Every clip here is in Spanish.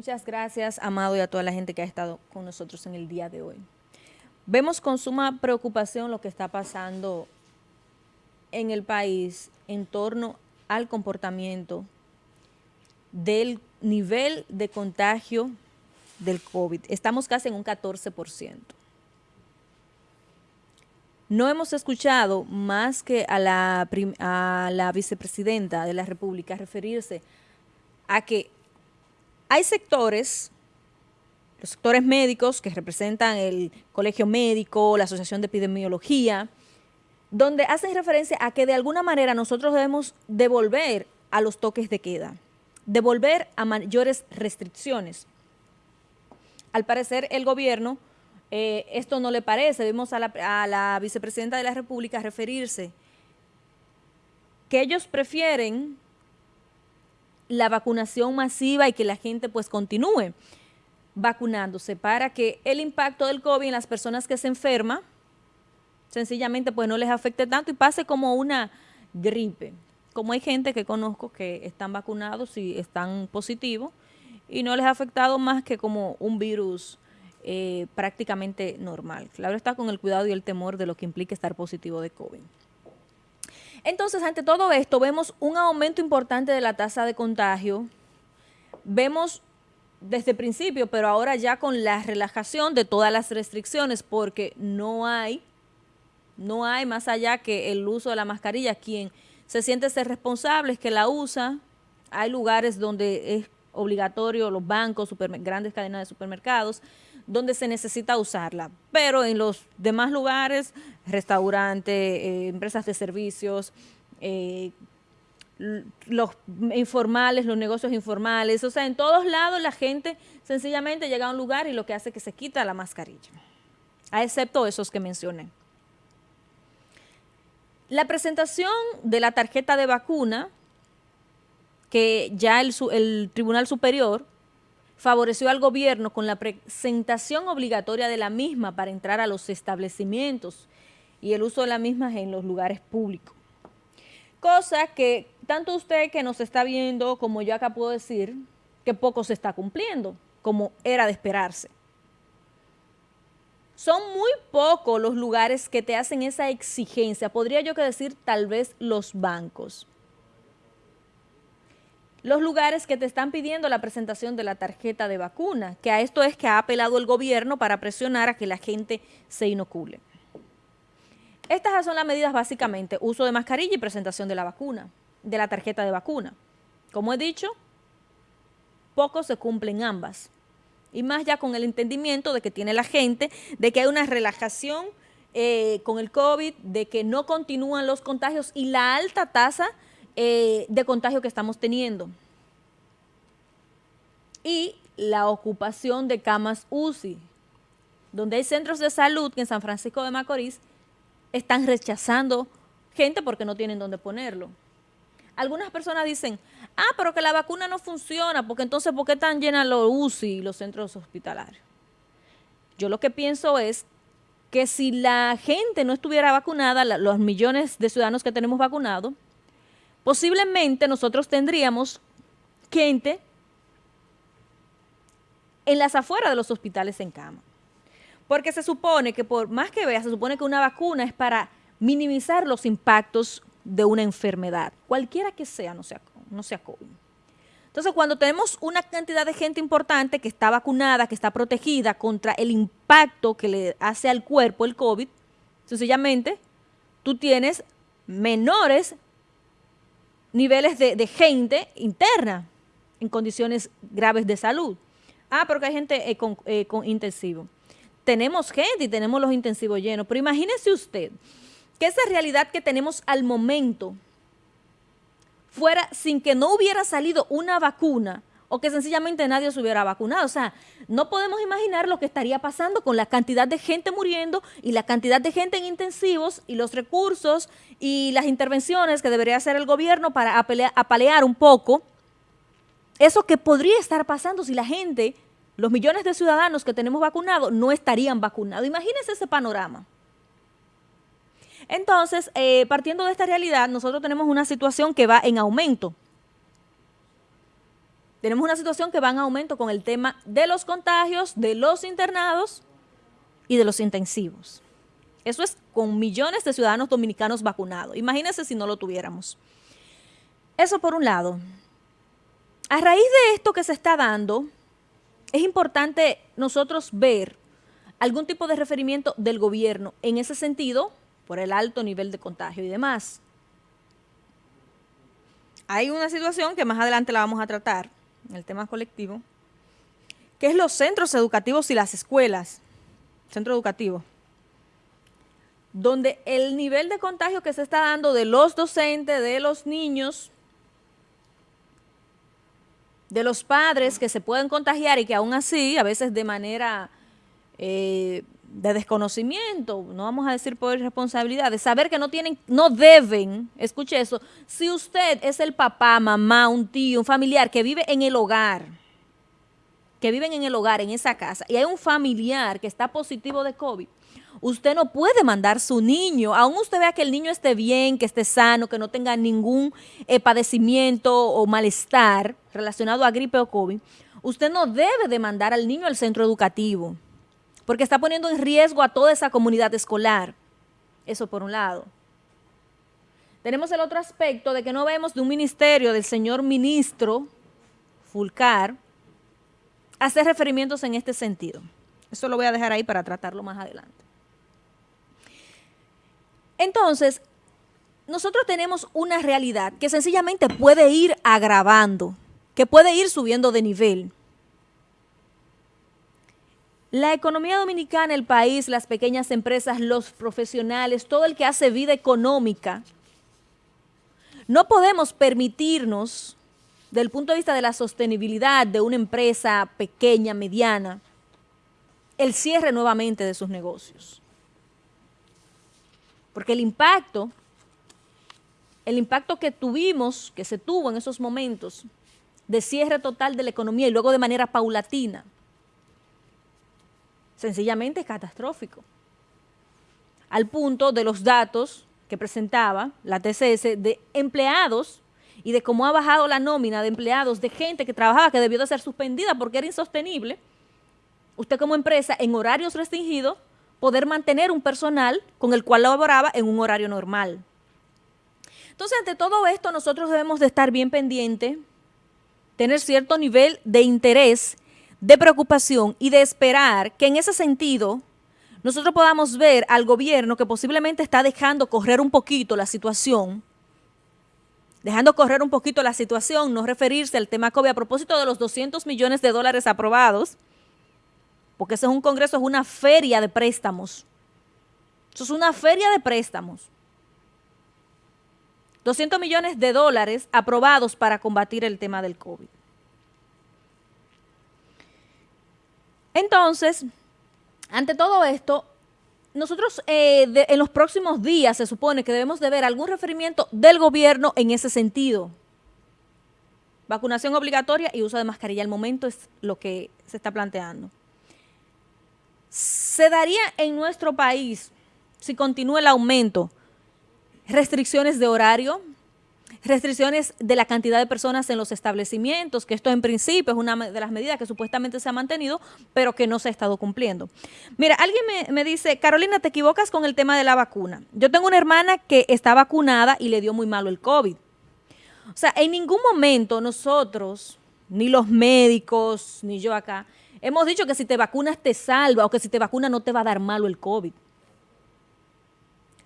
Muchas gracias, Amado, y a toda la gente que ha estado con nosotros en el día de hoy. Vemos con suma preocupación lo que está pasando en el país en torno al comportamiento del nivel de contagio del COVID. Estamos casi en un 14%. No hemos escuchado más que a la, vicepresidenta de la República referirse a que hay sectores, los sectores médicos que representan el colegio médico, la asociación de epidemiología, donde hacen referencia a que de alguna manera nosotros debemos devolver a los toques de queda, devolver a mayores restricciones. Al parecer el gobierno, eh, esto no le parece, vimos a la, a la vicepresidenta de la República referirse que ellos prefieren la vacunación masiva y que la gente pues continúe vacunándose para que el impacto del COVID en las personas que se enferman sencillamente pues no les afecte tanto y pase como una gripe. Como hay gente que conozco que están vacunados y están positivos y no les ha afectado más que como un virus eh, prácticamente normal. Claro está con el cuidado y el temor de lo que implica estar positivo de COVID. Entonces, ante todo esto, vemos un aumento importante de la tasa de contagio. Vemos desde el principio, pero ahora ya con la relajación de todas las restricciones, porque no hay, no hay más allá que el uso de la mascarilla. Quien se siente ser responsable es que la usa. Hay lugares donde es obligatorio, los bancos, grandes cadenas de supermercados, donde se necesita usarla. Pero en los demás lugares, restaurantes, eh, empresas de servicios, eh, los informales, los negocios informales, o sea, en todos lados la gente sencillamente llega a un lugar y lo que hace es que se quita la mascarilla, a excepto esos que mencioné. La presentación de la tarjeta de vacuna, que ya el, el Tribunal Superior favoreció al gobierno con la presentación obligatoria de la misma para entrar a los establecimientos y el uso de la misma en los lugares públicos. Cosa que tanto usted que nos está viendo como yo acá puedo decir que poco se está cumpliendo, como era de esperarse. Son muy pocos los lugares que te hacen esa exigencia, podría yo que decir tal vez los bancos los lugares que te están pidiendo la presentación de la tarjeta de vacuna, que a esto es que ha apelado el gobierno para presionar a que la gente se inocule. Estas son las medidas básicamente, uso de mascarilla y presentación de la vacuna, de la tarjeta de vacuna. Como he dicho, poco se cumplen ambas. Y más ya con el entendimiento de que tiene la gente, de que hay una relajación eh, con el COVID, de que no continúan los contagios y la alta tasa eh, de contagio que estamos teniendo. Y la ocupación de camas UCI, donde hay centros de salud que en San Francisco de Macorís están rechazando gente porque no tienen dónde ponerlo. Algunas personas dicen, ah, pero que la vacuna no funciona, porque entonces, ¿por qué están llenas los UCI y los centros hospitalarios? Yo lo que pienso es que si la gente no estuviera vacunada, los millones de ciudadanos que tenemos vacunados, posiblemente nosotros tendríamos gente en las afueras de los hospitales en cama. Porque se supone que por más que vea, se supone que una vacuna es para minimizar los impactos de una enfermedad, cualquiera que sea, no sea, no sea COVID. Entonces, cuando tenemos una cantidad de gente importante que está vacunada, que está protegida contra el impacto que le hace al cuerpo el COVID, sencillamente tú tienes menores niveles de, gente interna en condiciones graves de salud. Ah, porque hay gente eh, con, eh, con intensivo. Tenemos gente y tenemos los intensivos llenos, pero imagínese usted que esa realidad que tenemos al momento fuera sin que no hubiera salido una vacuna o que sencillamente nadie se hubiera vacunado. O sea, no podemos imaginar lo que estaría pasando con la cantidad de gente muriendo y la cantidad de gente en intensivos y los recursos y las intervenciones que debería hacer el gobierno para apalear un poco eso que podría estar pasando si la gente, los millones de ciudadanos que tenemos vacunados, no estarían vacunados. Imagínense ese panorama. Entonces, eh, partiendo de esta realidad, nosotros tenemos una situación que va en aumento. Tenemos una situación que va en aumento con el tema de los contagios, de los internados y de los intensivos. Eso es con millones de ciudadanos dominicanos vacunados. Imagínense si no lo tuviéramos. Eso por un lado. A raíz de esto que se está dando, es importante nosotros ver algún tipo de referimiento del gobierno en ese sentido, por el alto nivel de contagio y demás. Hay una situación que más adelante la vamos a tratar, el tema colectivo, que es los centros educativos y las escuelas, centro educativo, donde el nivel de contagio que se está dando de los docentes, de los niños, de los padres que se pueden contagiar y que aún así, a veces de manera eh, de desconocimiento, no vamos a decir por irresponsabilidad, de saber que no tienen, no deben, escuche eso, si usted es el papá, mamá, un tío, un familiar que vive en el hogar, que viven en el hogar, en esa casa, y hay un familiar que está positivo de COVID, usted no puede mandar su niño, aún usted vea que el niño esté bien, que esté sano, que no tenga ningún eh, padecimiento o malestar relacionado a gripe o COVID, usted no debe de mandar al niño al centro educativo porque está poniendo en riesgo a toda esa comunidad escolar. Eso por un lado. Tenemos el otro aspecto de que no vemos de un ministerio del señor ministro Fulcar hacer referimientos en este sentido. Eso lo voy a dejar ahí para tratarlo más adelante. Entonces, nosotros tenemos una realidad que sencillamente puede ir agravando, que puede ir subiendo de nivel. La economía dominicana, el país, las pequeñas empresas, los profesionales, todo el que hace vida económica, no podemos permitirnos, del punto de vista de la sostenibilidad de una empresa pequeña, mediana, el cierre nuevamente de sus negocios. Porque el impacto, el impacto que tuvimos, que se tuvo en esos momentos, de cierre total de la economía y luego de manera paulatina, sencillamente es catastrófico. Al punto de los datos que presentaba la TCS de empleados y de cómo ha bajado la nómina de empleados, de gente que trabajaba, que debió de ser suspendida porque era insostenible, usted como empresa en horarios restringidos, poder mantener un personal con el cual laboraba en un horario normal. Entonces, ante todo esto, nosotros debemos de estar bien pendientes, tener cierto nivel de interés de preocupación y de esperar que en ese sentido nosotros podamos ver al gobierno que posiblemente está dejando correr un poquito la situación, dejando correr un poquito la situación, no referirse al tema COVID a propósito de los 200 millones de dólares aprobados, porque ese es un congreso, es una feria de préstamos. Eso es una feria de préstamos. 200 millones de dólares aprobados para combatir el tema del COVID. Entonces, ante todo esto, nosotros eh, en los próximos días se supone que debemos de ver algún referimiento del gobierno en ese sentido. Vacunación obligatoria y uso de mascarilla al momento es lo que se está planteando. ¿Se daría en nuestro país, si continúa el aumento, restricciones de horario? Restricciones de la cantidad de personas en los establecimientos, que esto en principio es una de las medidas que supuestamente se ha mantenido, pero que no se ha estado cumpliendo. Mira, alguien me, dice, Carolina, te equivocas con el tema de la vacuna. Yo tengo una hermana que está vacunada y le dio muy malo el COVID. O sea, en ningún momento nosotros, ni los médicos, ni yo acá, hemos dicho que si te vacunas te salva o que si te vacunas no te va a dar malo el COVID.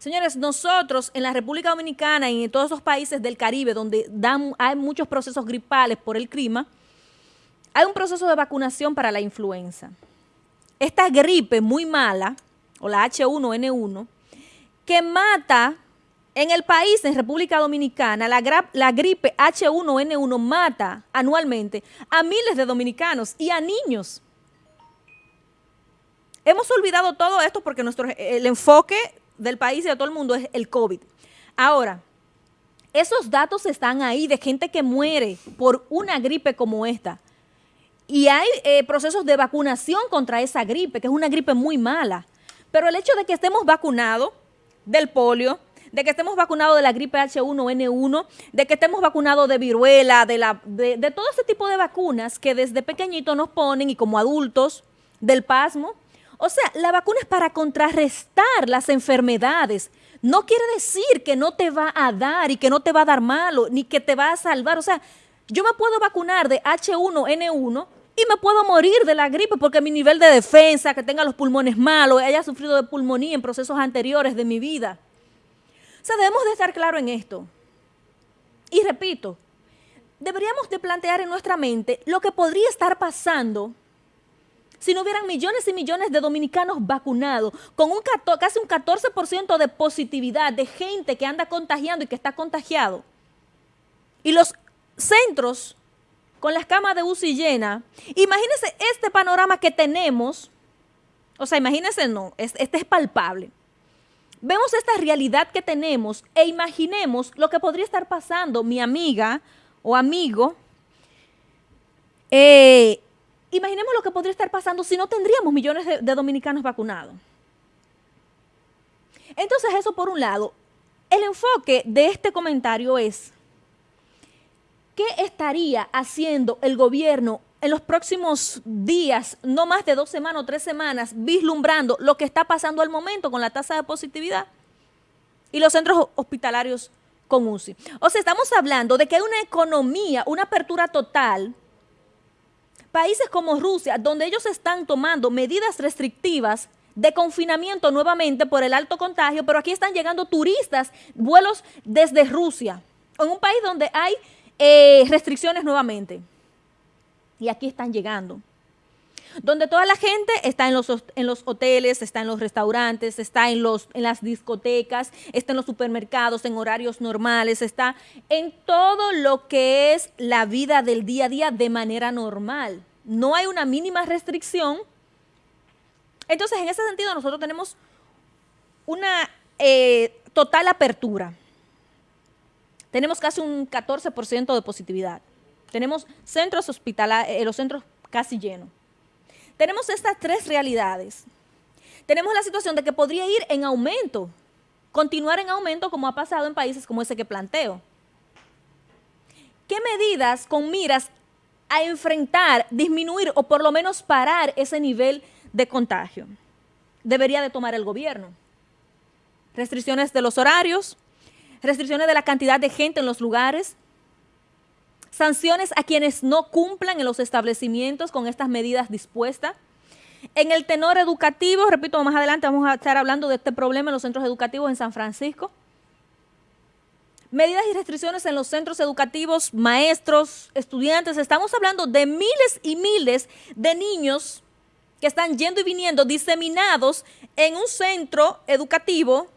Señores, nosotros en la República Dominicana y en todos esos países del Caribe donde hay muchos procesos gripales por el clima, hay un proceso de vacunación para la influenza. Esta gripe muy mala, o la H1N1, que mata en el país, en República Dominicana, la, la gripe H1N1 mata anualmente a miles de dominicanos y a niños. Hemos olvidado todo esto porque nuestro, el enfoque del país y de todo el mundo es el COVID. Ahora, esos datos están ahí de gente que muere por una gripe como esta. Y hay eh, procesos de vacunación contra esa gripe, que es una gripe muy mala. Pero el hecho de que estemos vacunados del polio, de que estemos vacunados de la gripe H1N1, de que estemos vacunados de viruela, de, la, de, de todo ese tipo de vacunas que desde pequeñito nos ponen y como adultos, del pasmo. O sea, la vacuna es para contrarrestar las enfermedades. No quiere decir que no te va a dar y que no te va a dar malo, ni que te va a salvar. O sea, yo me puedo vacunar de H1N1 y me puedo morir de la gripe porque mi nivel de defensa, que tenga los pulmones malos, haya sufrido de pulmonía en procesos anteriores de mi vida. O sea, debemos de estar claros en esto. Y repito, deberíamos de plantear en nuestra mente lo que podría estar pasando si no hubieran millones y millones de dominicanos vacunados, con un casi un 14% de positividad de gente que anda contagiando y que está contagiado. Y los centros con las camas de UCI llenas, imagínense este panorama que tenemos, o sea, imagínense, no, este es palpable. Vemos esta realidad que tenemos e imaginemos lo que podría estar pasando mi amiga o amigo. Eh, imaginemos lo que podría estar pasando si no tendríamos millones de, dominicanos vacunados. Entonces eso por un lado. El enfoque de este comentario es ¿qué estaría haciendo el gobierno en los próximos días, no más de dos semanas o tres semanas, vislumbrando lo que está pasando al momento con la tasa de positividad y los centros hospitalarios con UCI? O sea, estamos hablando de que hay una economía, una apertura total, países como Rusia, donde ellos están tomando medidas restrictivas de confinamiento nuevamente por el alto contagio, pero aquí están llegando turistas, vuelos desde Rusia, en un país donde hay eh, restricciones nuevamente. Y aquí están llegando. Donde toda la gente está en los, en los hoteles, está en los restaurantes, está en, los, en las discotecas, está en los supermercados, en horarios normales, está en todo lo que es la vida del día a día de manera normal. No hay una mínima restricción. Entonces, en ese sentido, nosotros tenemos una eh, total apertura tenemos casi un 14% de positividad. Tenemos centros hospitalarios, eh, los centros casi llenos. Tenemos estas tres realidades. Tenemos la situación de que podría ir en aumento, continuar en aumento como ha pasado en países como ese que planteo. ¿Qué medidas con miras a enfrentar, disminuir o por lo menos parar ese nivel de contagio debería de tomar el gobierno? Restricciones de los horarios, restricciones de la cantidad de gente en los lugares, sanciones a quienes no cumplan en los establecimientos con estas medidas dispuestas. En el tenor educativo, repito, más adelante vamos a estar hablando de este problema en los centros educativos en San Francisco. Medidas y restricciones en los centros educativos, maestros, estudiantes. Estamos hablando de miles y miles de niños que están yendo y viniendo diseminados en un centro educativo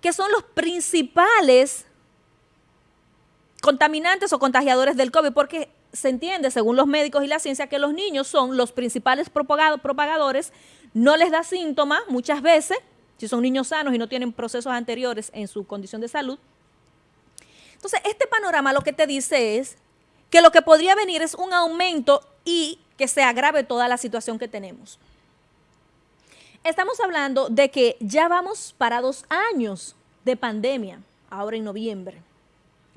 que son los principales contaminantes o contagiadores del COVID, porque se entiende, según los médicos y la ciencia, que los niños son los principales propagadores, no les da síntomas muchas veces, si son niños sanos y no tienen procesos anteriores en su condición de salud. Entonces, este panorama lo que te dice es que lo que podría venir es un aumento y que se agrave toda la situación que tenemos. Estamos hablando de que ya vamos para dos años de pandemia, ahora en noviembre.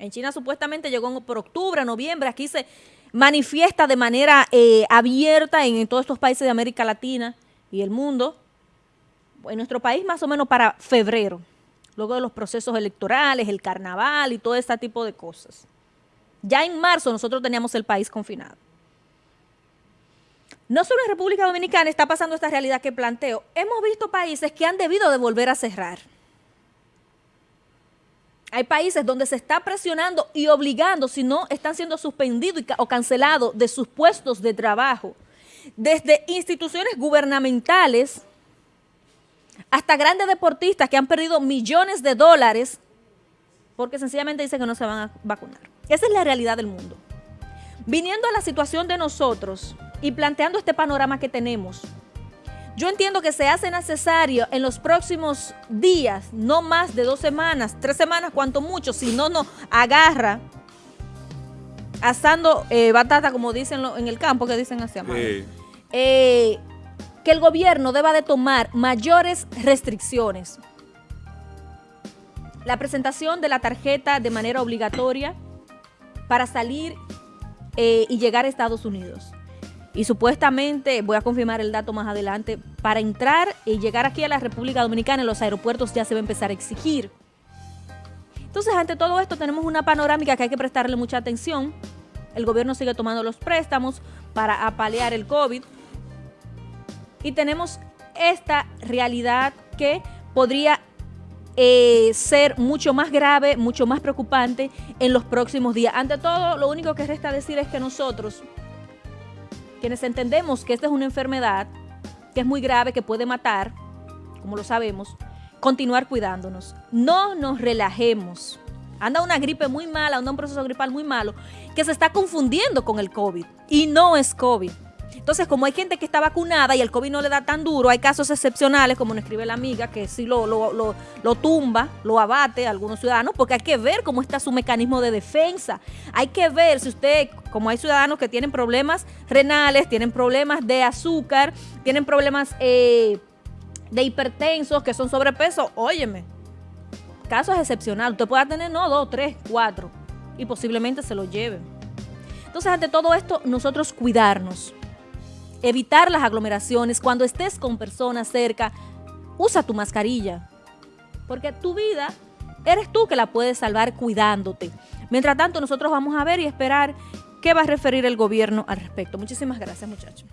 En China supuestamente llegó por octubre, noviembre, aquí se manifiesta de manera eh, abierta en, todos estos países de América Latina y el mundo. En nuestro país más o menos para febrero, luego de los procesos electorales, el carnaval y todo este tipo de cosas. Ya en marzo nosotros teníamos el país confinado. No solo en República Dominicana está pasando esta realidad que planteo, hemos visto países que han debido de volver a cerrar. Hay países donde se está presionando y obligando, si no están siendo suspendidos o cancelados de sus puestos de trabajo, desde instituciones gubernamentales hasta grandes deportistas que han perdido millones de dólares porque sencillamente dicen que no se van a vacunar. Esa es la realidad del mundo. Viniendo a la situación de nosotros, y planteando este panorama que tenemos, yo entiendo que se hace necesario en los próximos días, no más de dos semanas, tres semanas, cuanto mucho, si no nos agarra asando eh, batata, como dicen en el campo, que dicen hacia mano, eh, que el gobierno deba de tomar mayores restricciones. la presentación de la tarjeta de manera obligatoria para salir eh, y llegar a Estados Unidos. Y supuestamente, voy a confirmar el dato más adelante, para entrar y llegar aquí a la República Dominicana en los aeropuertos ya se va a empezar a exigir. Entonces, ante todo esto tenemos una panorámica que hay que prestarle mucha atención. El gobierno sigue tomando los préstamos para apalear el COVID. Y tenemos esta realidad que podría eh, ser mucho más grave, mucho más preocupante en los próximos días. Ante todo, lo único que resta decir es que nosotros, quienes entendemos que esta es una enfermedad, que es muy grave, que puede matar, como lo sabemos, continuar cuidándonos. No nos relajemos. Anda una gripe muy mala, anda un proceso gripal muy malo, que se está confundiendo con el COVID. Y no es COVID. Entonces, como hay gente que está vacunada y el COVID no le da tan duro, hay casos excepcionales, como nos escribe la amiga, que sí lo, lo, tumba, lo abate a algunos ciudadanos, porque hay que ver cómo está su mecanismo de defensa. Hay que ver si usted, como hay ciudadanos que tienen problemas renales, tienen problemas de azúcar, tienen problemas eh, de hipertensos, que son sobrepeso, óyeme, casos excepcionales. Usted puede tener, no, dos, tres, cuatro, y posiblemente se lo lleven. Entonces, ante todo esto, nosotros cuidarnos evitar las aglomeraciones, cuando estés con personas cerca, usa tu mascarilla, porque tu vida eres tú que la puedes salvar cuidándote. Mientras tanto, nosotros vamos a ver y esperar qué va a referir el gobierno al respecto. Muchísimas gracias, muchachos.